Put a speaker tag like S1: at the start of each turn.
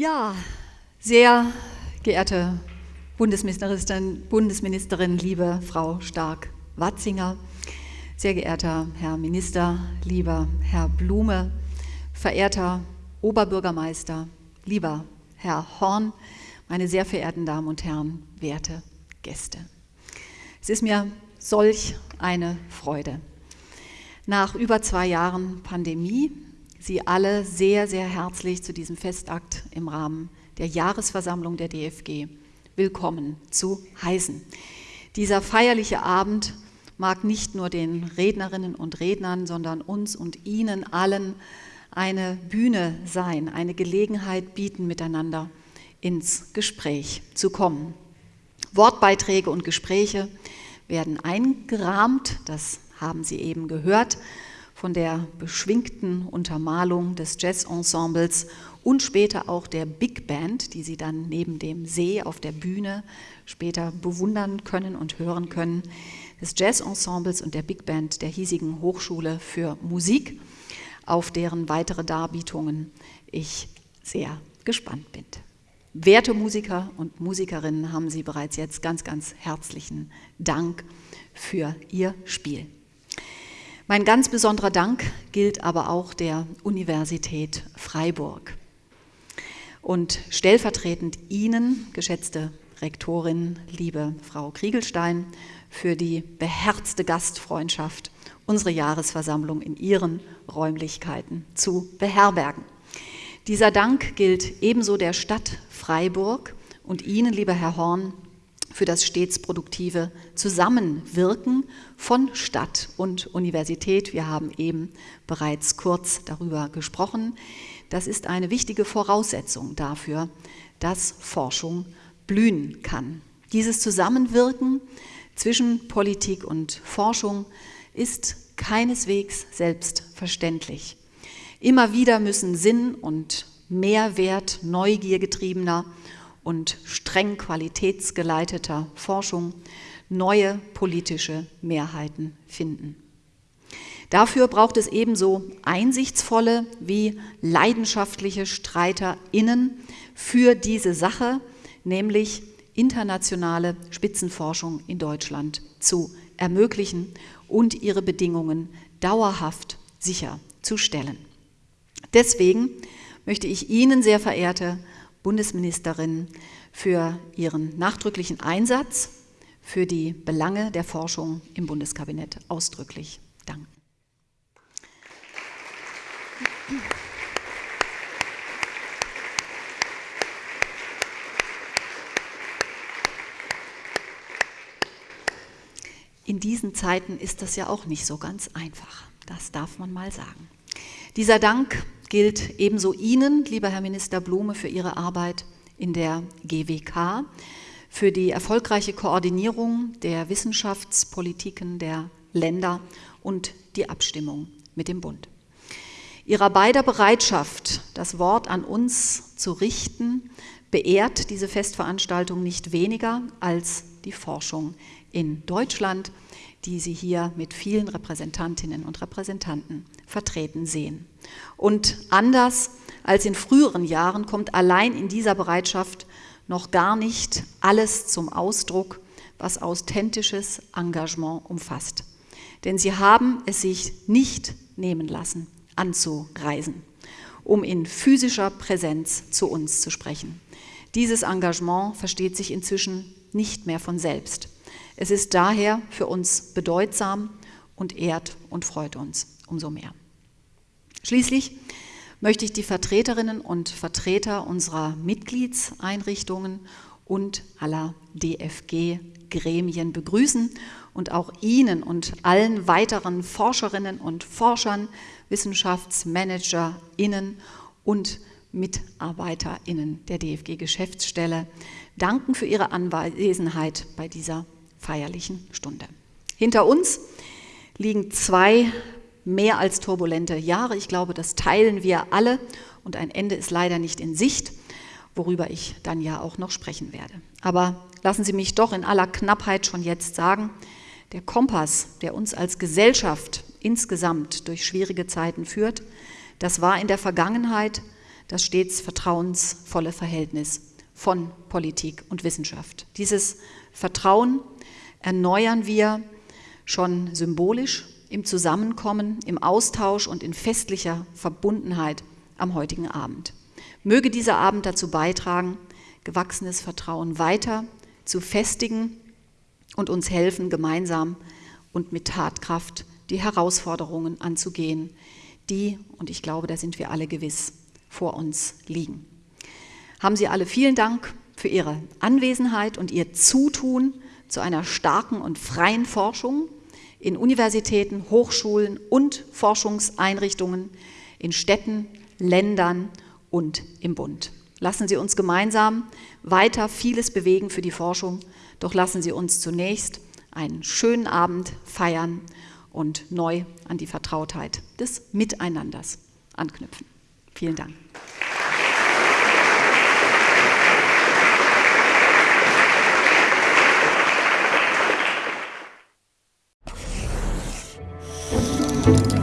S1: Ja, sehr geehrte Bundesministerin, Bundesministerin liebe Frau Stark-Watzinger, sehr geehrter Herr Minister, lieber Herr Blume, verehrter Oberbürgermeister, lieber Herr Horn, meine sehr verehrten Damen und Herren, werte Gäste. Es ist mir solch eine Freude, nach über zwei Jahren Pandemie Sie alle sehr, sehr herzlich zu diesem Festakt im Rahmen der Jahresversammlung der DFG willkommen zu heißen. Dieser feierliche Abend mag nicht nur den Rednerinnen und Rednern, sondern uns und Ihnen allen eine Bühne sein, eine Gelegenheit bieten, miteinander ins Gespräch zu kommen. Wortbeiträge und Gespräche werden eingerahmt, das haben Sie eben gehört, von der beschwingten Untermalung des Jazzensembles und später auch der Big Band, die Sie dann neben dem See auf der Bühne später bewundern können und hören können, des Jazzensembles und der Big Band der hiesigen Hochschule für Musik, auf deren weitere Darbietungen ich sehr gespannt bin. Werte Musiker und Musikerinnen haben Sie bereits jetzt ganz, ganz herzlichen Dank für Ihr Spiel. Mein ganz besonderer Dank gilt aber auch der Universität Freiburg. Und stellvertretend Ihnen, geschätzte Rektorin, liebe Frau Kriegelstein, für die beherzte Gastfreundschaft, unsere Jahresversammlung in Ihren Räumlichkeiten zu beherbergen. Dieser Dank gilt ebenso der Stadt Freiburg und Ihnen, lieber Herr Horn, für das stets produktive Zusammenwirken von Stadt und Universität. Wir haben eben bereits kurz darüber gesprochen. Das ist eine wichtige Voraussetzung dafür, dass Forschung blühen kann. Dieses Zusammenwirken zwischen Politik und Forschung ist keineswegs selbstverständlich. Immer wieder müssen Sinn und Mehrwert neugiergetriebener und streng qualitätsgeleiteter Forschung neue politische Mehrheiten finden. Dafür braucht es ebenso einsichtsvolle wie leidenschaftliche StreiterInnen für diese Sache, nämlich internationale Spitzenforschung in Deutschland zu ermöglichen und ihre Bedingungen dauerhaft sicherzustellen. Deswegen möchte ich Ihnen, sehr verehrte Bundesministerin für ihren nachdrücklichen Einsatz für die Belange der Forschung im Bundeskabinett ausdrücklich danken. In diesen Zeiten ist das ja auch nicht so ganz einfach. Das darf man mal sagen. Dieser Dank gilt ebenso Ihnen, lieber Herr Minister Blume, für Ihre Arbeit in der GWK, für die erfolgreiche Koordinierung der Wissenschaftspolitiken der Länder und die Abstimmung mit dem Bund. Ihrer beider Bereitschaft, das Wort an uns zu richten, beehrt diese Festveranstaltung nicht weniger als die Forschung in Deutschland, die Sie hier mit vielen Repräsentantinnen und Repräsentanten vertreten sehen. Und anders als in früheren Jahren kommt allein in dieser Bereitschaft noch gar nicht alles zum Ausdruck, was authentisches Engagement umfasst. Denn sie haben es sich nicht nehmen lassen, anzureisen, um in physischer Präsenz zu uns zu sprechen. Dieses Engagement versteht sich inzwischen nicht mehr von selbst. Es ist daher für uns bedeutsam und ehrt und freut uns umso mehr. Schließlich möchte ich die Vertreterinnen und Vertreter unserer Mitgliedseinrichtungen und aller DFG-Gremien begrüßen und auch Ihnen und allen weiteren Forscherinnen und Forschern, WissenschaftsmanagerInnen und MitarbeiterInnen der DFG-Geschäftsstelle danken für Ihre Anwesenheit bei dieser feierlichen Stunde. Hinter uns liegen zwei mehr als turbulente Jahre. Ich glaube, das teilen wir alle und ein Ende ist leider nicht in Sicht, worüber ich dann ja auch noch sprechen werde. Aber lassen Sie mich doch in aller Knappheit schon jetzt sagen, der Kompass, der uns als Gesellschaft insgesamt durch schwierige Zeiten führt, das war in der Vergangenheit das stets vertrauensvolle Verhältnis von Politik und Wissenschaft. Dieses Vertrauen erneuern wir schon symbolisch im Zusammenkommen, im Austausch und in festlicher Verbundenheit am heutigen Abend. Möge dieser Abend dazu beitragen, gewachsenes Vertrauen weiter zu festigen und uns helfen, gemeinsam und mit Tatkraft die Herausforderungen anzugehen, die, und ich glaube, da sind wir alle gewiss, vor uns liegen. Haben Sie alle vielen Dank für Ihre Anwesenheit und Ihr Zutun zu einer starken und freien Forschung in Universitäten, Hochschulen und Forschungseinrichtungen, in Städten, Ländern und im Bund. Lassen Sie uns gemeinsam weiter vieles bewegen für die Forschung, doch lassen Sie uns zunächst einen schönen Abend feiern und neu an die Vertrautheit des Miteinanders anknüpfen. Vielen Dank. You.